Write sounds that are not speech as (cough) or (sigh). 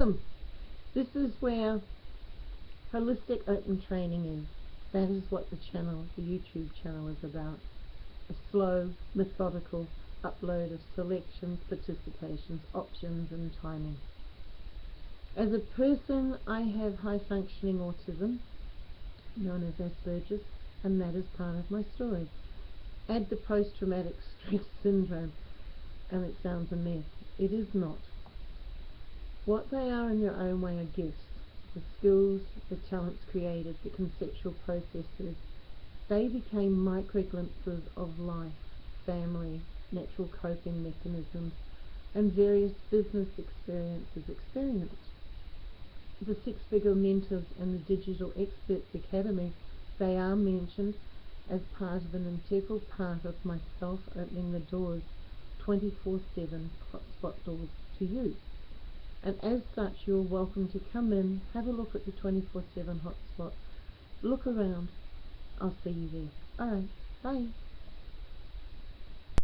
This is where holistic open training is. That is what the channel, the YouTube channel is about. A slow, methodical upload of selections, participations, options and timing. As a person, I have high functioning autism, known as Asperger's, and that is part of my story. Add the post-traumatic (laughs) stress syndrome, and it sounds a mess. It is not. What they are in their own way are gifts. The skills, the talents created, the conceptual processes, they became micro glimpses of life, family, natural coping mechanisms, and various business experiences experienced. The Six Figure Mentors and the Digital Experts Academy, they are mentioned as part of an integral part of myself opening the doors 24-7 hotspot doors to you. And as such, you're welcome to come in, have a look at the 24-7 hotspot, look around. I'll see you there. Alright, bye.